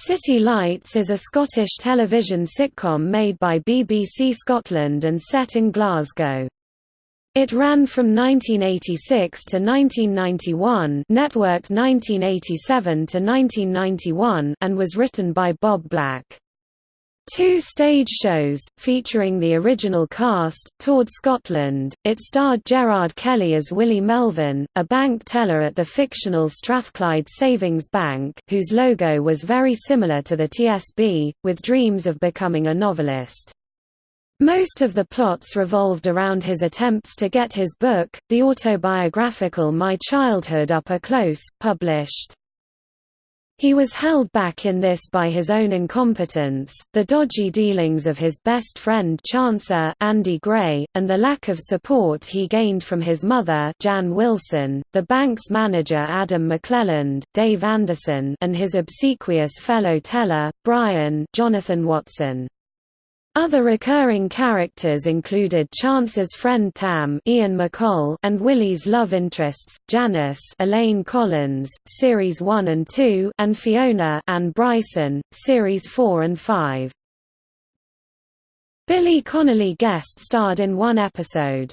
City Lights is a Scottish television sitcom made by BBC Scotland and set in Glasgow. It ran from 1986 to 1991 networked 1987 to 1991 and was written by Bob Black. Two stage shows, featuring the original cast, toured Scotland. It starred Gerard Kelly as Willie Melvin, a bank teller at the fictional Strathclyde Savings Bank, whose logo was very similar to the TSB, with dreams of becoming a novelist. Most of the plots revolved around his attempts to get his book, the autobiographical My Childhood Up a Close, published. He was held back in this by his own incompetence, the dodgy dealings of his best friend Chancer Andy Gray, and the lack of support he gained from his mother Jan Wilson, the bank's manager Adam McClelland, Dave Anderson and his obsequious fellow teller, Brian Jonathan Watson. Other recurring characters included Chance's friend Tam Iain McColl and Willie's love interests, Janice Elaine Collins, Series 1 and 2 and Fiona Anne Bryson, Series 4 and 5. Billy Connolly guest starred in one episode.